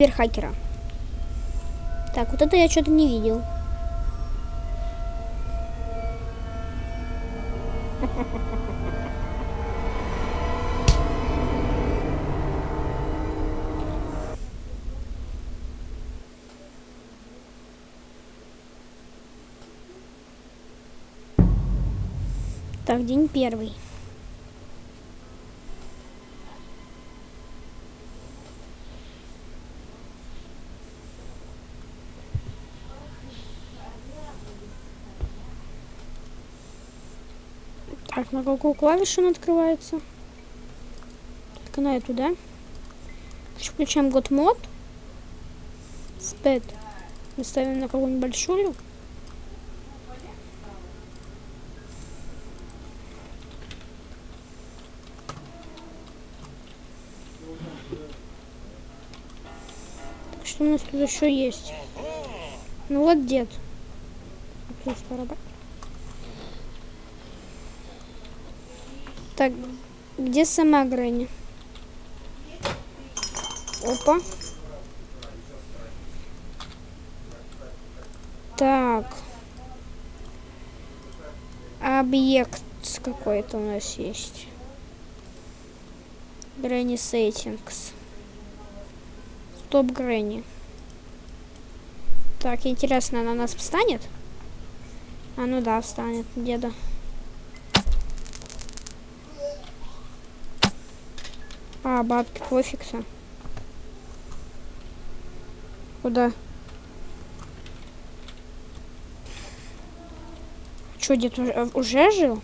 киберхакера. Так, вот это я что-то не видел. Так, день первый. Так, на какую клавишу он открывается? Только на эту, да? Значит, включаем год мод. Спэд. Мы ставим на какую-нибудь большую. Так, что у нас тут еще есть? Ну вот дед. Плюс барабан. Так, где сама Грэнни? Опа. Так. Объект какой-то у нас есть. Грэнни Settings. Стоп Грэнни. Так, интересно, она нас встанет? А ну да, встанет, деда. А, бабки пофигса. Куда? Что, дед уже, уже жил?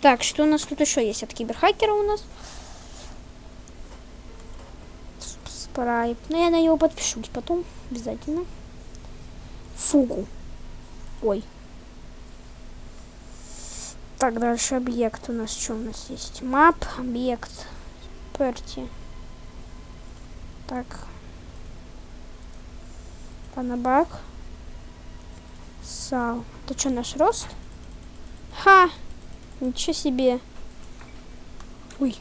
Так, что у нас тут еще есть от киберхакера у нас? Спрайп. Ну, я на него подпишусь потом, обязательно. Фугу. Ой. Так, дальше объект у нас. Что у нас есть? Мап, объект, перти. Так. Панабак. Сал. Это что, наш рост? Ха! Ничего себе. Ой.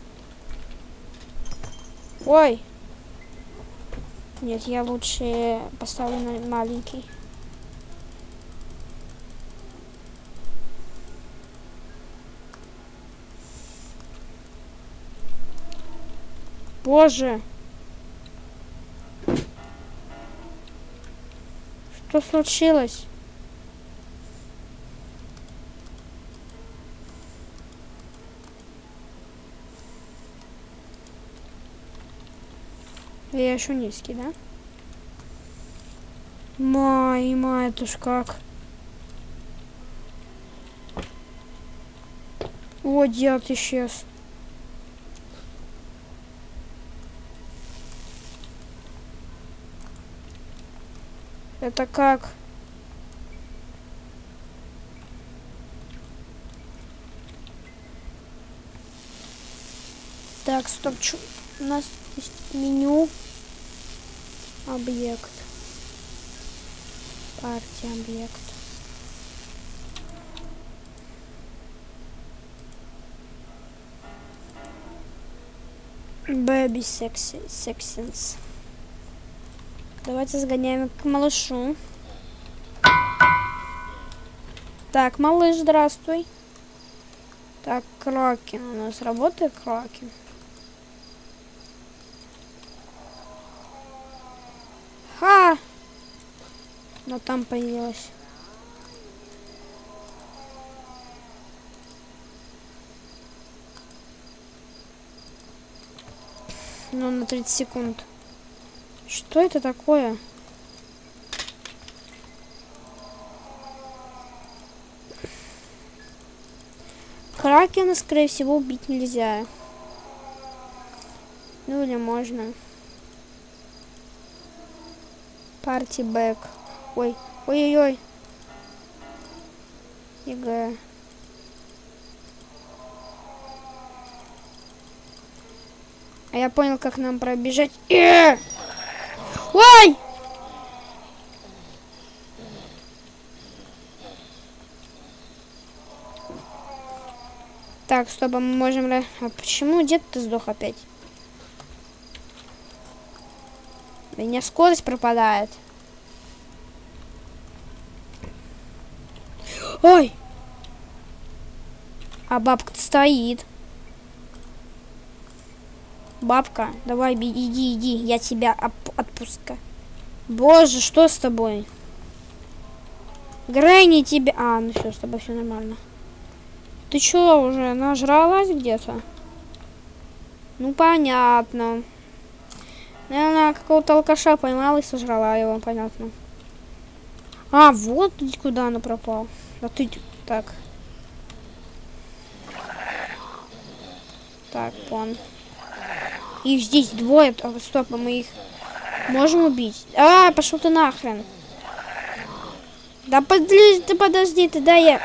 Ой. Нет, я лучше поставлю на маленький. Боже. Что случилось? Я еще низкий, да? Май, май, это ж как? О, дед исчез. Это как? Так, стоп, чё? у нас есть меню, объект, партия, объект. Baby sexy, sections. Давайте сгоняем к малышу. Так, малыш, здравствуй. Так, Кракен. У нас работает Кракен. Ха! Но там появилась. Ну, на 30 секунд. Что это такое? Кракена, скорее всего, убить нельзя. Ну или можно. Парти бэк. Ой, ой-ой-ой. ЕГЭ. А я понял, как нам пробежать. Э! Ой! Так, стоп, а мы можем... А почему дед-то сдох опять? У меня скорость пропадает. Ой! А бабка стоит. Бабка, давай иди, иди, я тебя отпускаю. Боже, что с тобой? Грэнни тебе... А, ну все, с тобой все нормально. Ты чё уже нажралась где-то? Ну, понятно. Наверное, какого-то алкаша поймала и сожрала его, понятно. А, вот куда она пропал. А ты... Так. Так, вон. Их здесь двое. А, стоп, а мы их можем убить? А, пошел ты нахрен. Да подожди, ты подожди, ты дай я...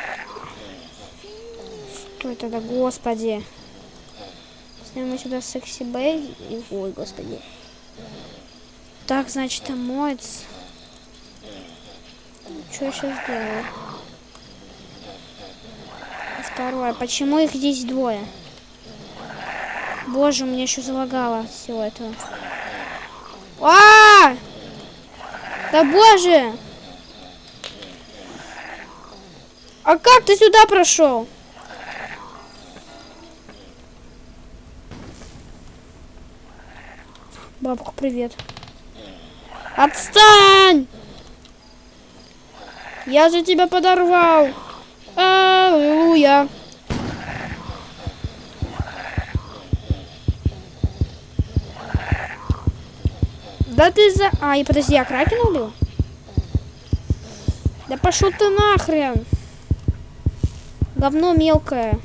Что это да, господи. Снимем сюда секси бэй. Ой, господи. Так, значит, там моется. Что я сейчас делаю? Второе. Почему их здесь двое? Боже, у меня еще залагало от всего этого. А! -а, -а! Да боже! А как ты сюда прошел? Бабка, привет. Отстань! Я же тебя подорвал. Аллилуйя. Да ты за... А, и подожди, я Кракена убил? Да пошел ты нахрен. Говно мелкое.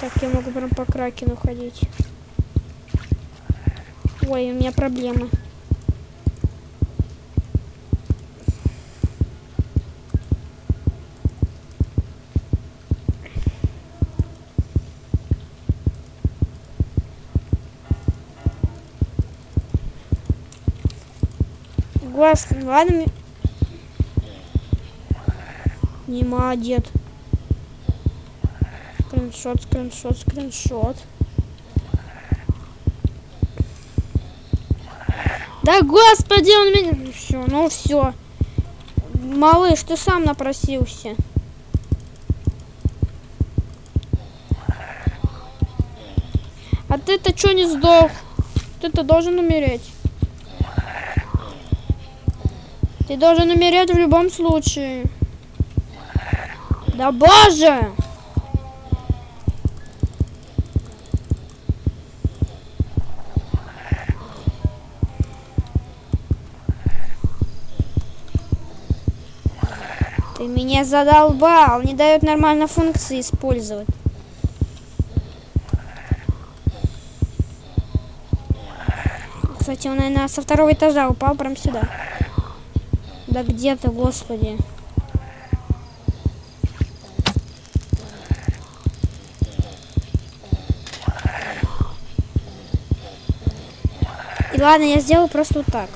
Так, я могу прям по Кракену ходить. Ой, у меня проблемы. Глаз, ладно. Нема, дед. Скриншот, скриншот, скриншот. Да господи, он меня... Все, ну все. Малыш, ты сам напросился. А ты-то что не сдох? Ты-то должен умереть. Ты должен умереть в любом случае. Да боже! Ты меня задолбал, не дает нормально функции использовать. Кстати, он, наверное, со второго этажа упал прям сюда. Да где ты, господи? И ладно, я сделаю просто вот так.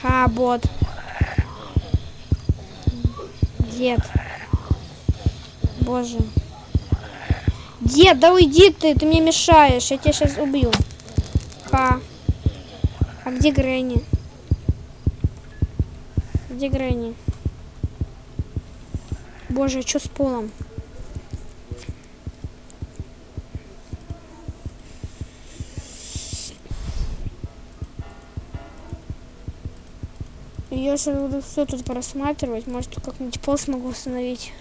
Ха, бот. Дед. Боже. Дед, да уйди ты, ты мне мешаешь. Я тебя сейчас убью. Ха. А где Грэнни? Где Грэнни? Боже, что с полом? Я сейчас буду все тут просматривать. Может, как-нибудь пол смогу установить.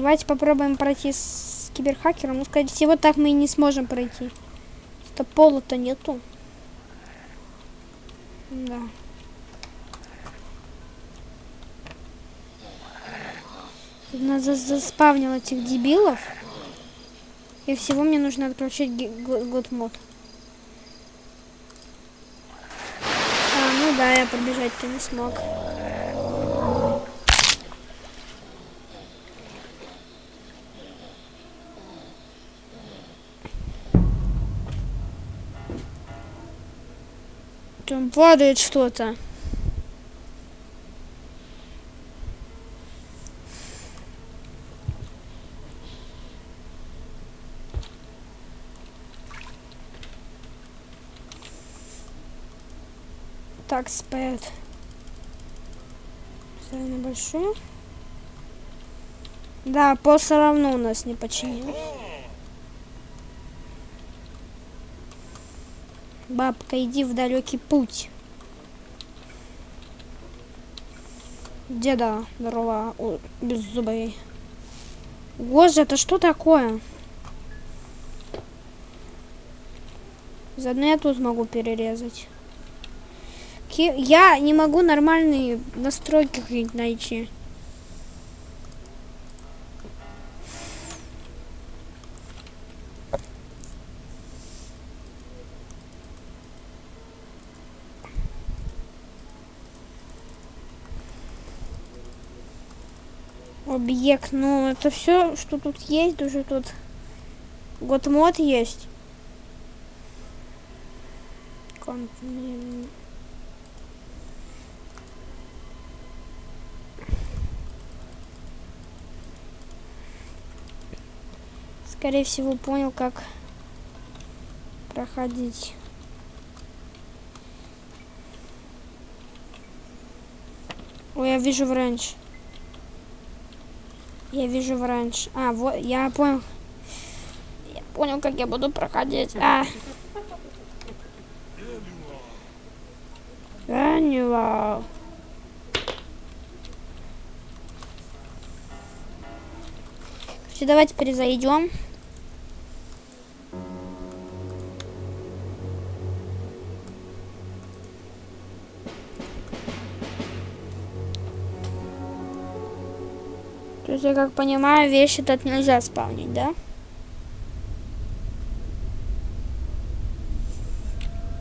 Давайте попробуем пройти с киберхакером. Ну, скорее всего, так мы и не сможем пройти. Что пола-то нету. Да. Надо заспавнил этих дебилов. И всего мне нужно отключить год мод. А, ну да, я пробежать-то не смог. Падает что-то. Так, спэд. Ставим на. Да, пол все равно у нас не починил. Бабка, иди в далекий путь. Деда, здорово, без зубей. Боже, это что такое? Заодно я тут могу перерезать. Я не могу нормальные настройки найти. Объект, ну это все, что тут есть, уже тут год мод есть. Скорее всего, понял, как проходить. Ой, я вижу вранч. Я вижу вранч. А, вот, я понял. Я понял, как я буду проходить. А. Ранила. Давайте перезайдем. Есть, я как понимаю, вещи тут нельзя спавнить, да?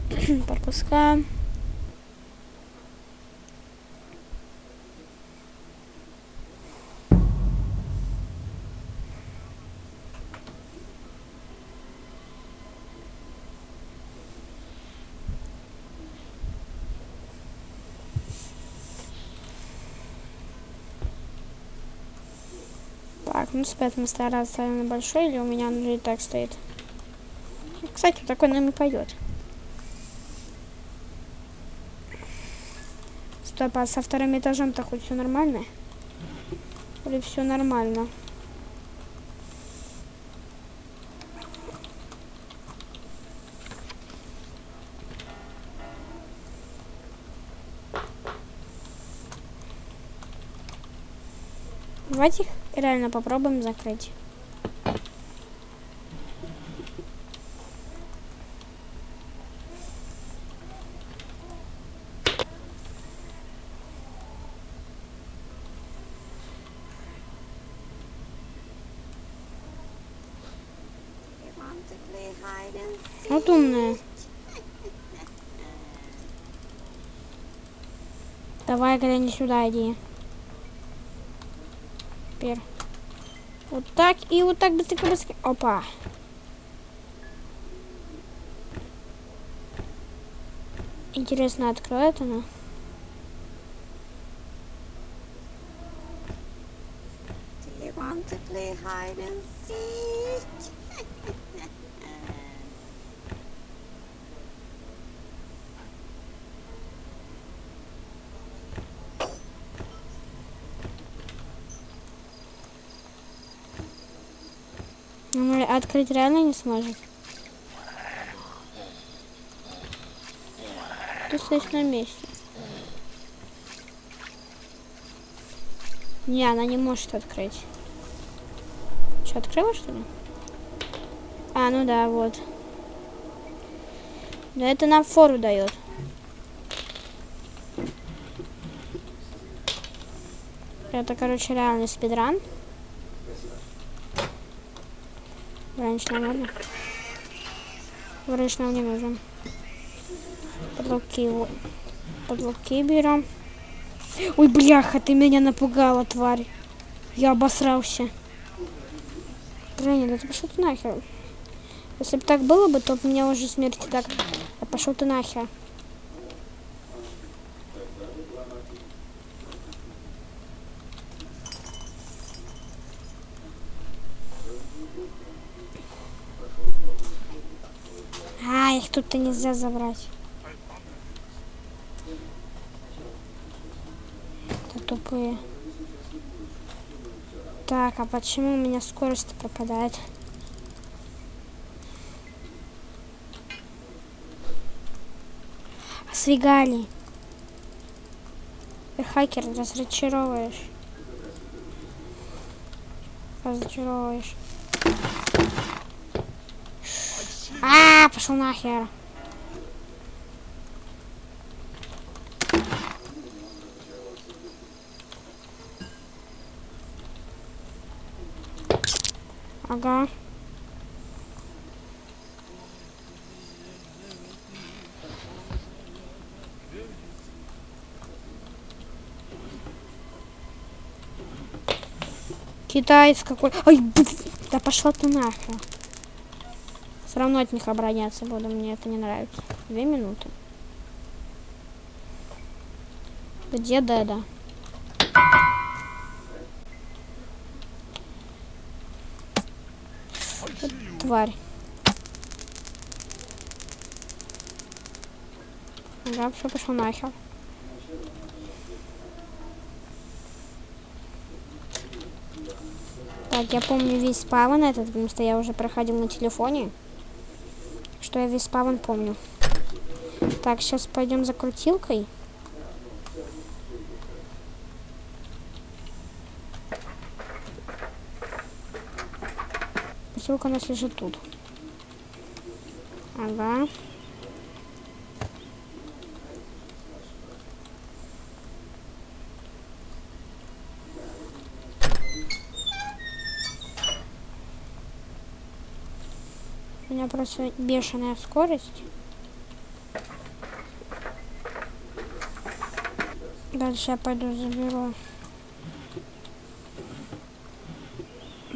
Пропускаем. Так, ну спят мы стараться на большой, или у меня он уже и так стоит. Кстати, такой нам и пойдет. Стоп, а со вторым этажом-то хоть все нормально? Или все нормально? Давайте их реально попробуем закрыть. Вот умная. Давай, Грэнни, сюда иди. Теперь. Вот так и вот так быстренько, быстренько. Опа. Интересно, откроет она? Do you want to play hide and seek? Ну, открыть реально не сможет. Ты стоишь на месте. Не, она не может открыть. Что, открыла, что ли? А, ну да, вот. Да это нам фору дает. Это, короче, реальный спидран. Раньше нам. Враньше нам не нужен. Подлоки его. Подлоки берем. Ой, бляха, ты меня напугала, тварь. Я обосрался. Женя, да ты пошел ты нахер. Если бы так было бы, то у меня уже смерти так. Да пошел ты нахер. Тут-то нельзя забрать. Это тупые. Так, а почему у меня скорость пропадает? Свигали. Ты хакер, разочаровываешь. Разочаровываешь. А, пошел нахер. Ага. Китаец какой. Ай, да пошла ты нахер. Все равно от них обороняться буду, мне это не нравится. Две минуты. Где Деда? Тварь. Ага, все пошел нахер. Так, я помню весь спавн этот, потому что я уже проходил на телефоне. Что я весь спавн помню. Так, сейчас пойдем за крутилкой. Крутилка у нас лежит тут. Ага. У меня просто бешеная скорость. Дальше я пойду заберу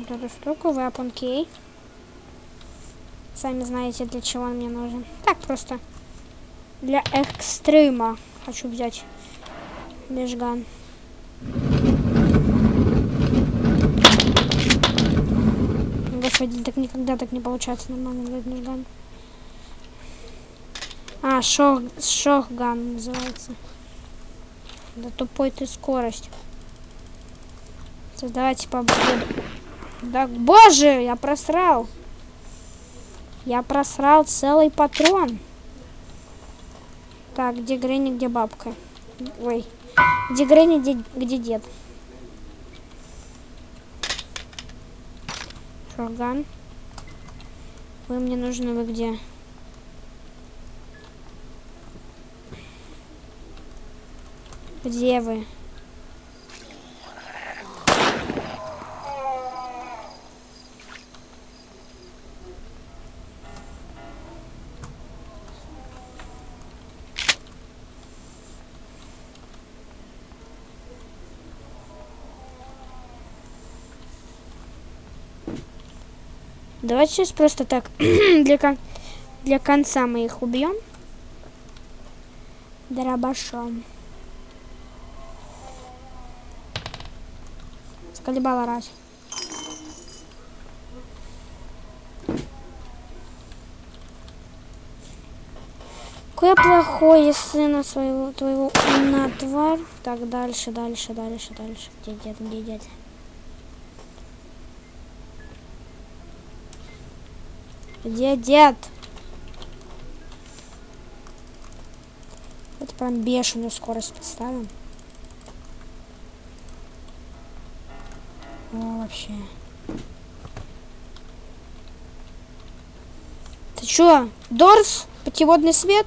вот эту штуку, weapon key. Сами знаете, для чего он мне нужен. Так, просто для экстрима хочу взять лежган. Господи, так никогда так не получается нормально взять лежган. А, шох, шохган называется. Да тупой ты скорость. Создавайте победу. Да боже, я просрал. Я просрал целый патрон. Так, где Гренни, где бабка? Ой, где Гренни, где, где дед? Шорган. Вы мне нужны, вы где? Где вы? Давайте сейчас просто так для, кон для конца мы их убьем. Дробашом. Скалибала раз. Какой если сына своего твоего на тварь. Так, дальше, дальше, дальше, дальше. Где дед, где дед? Где дед? Это прям бешеную скорость поставим. О, вообще. Ты чё? Дорс? Путеводный свет?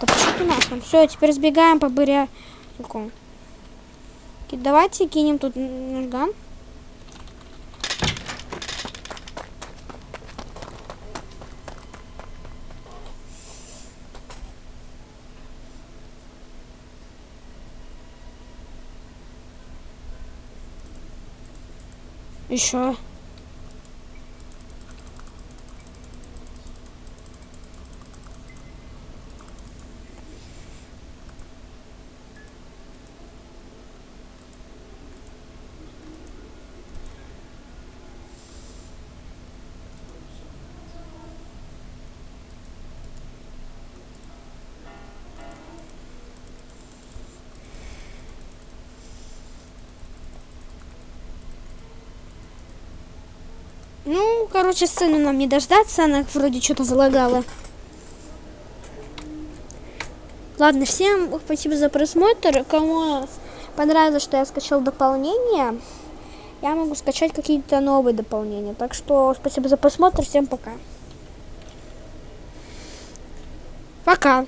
Да почему ты нахрен? Все, теперь сбегаем по быряку. Давайте кинем тут ножган. Еще. Ну, короче, сцену нам не дождаться, она вроде что-то залагала. Ладно, всем спасибо за просмотр. Кому понравилось, что я скачал дополнение, я могу скачать какие-то новые дополнения. Так что спасибо за просмотр, всем пока. Пока.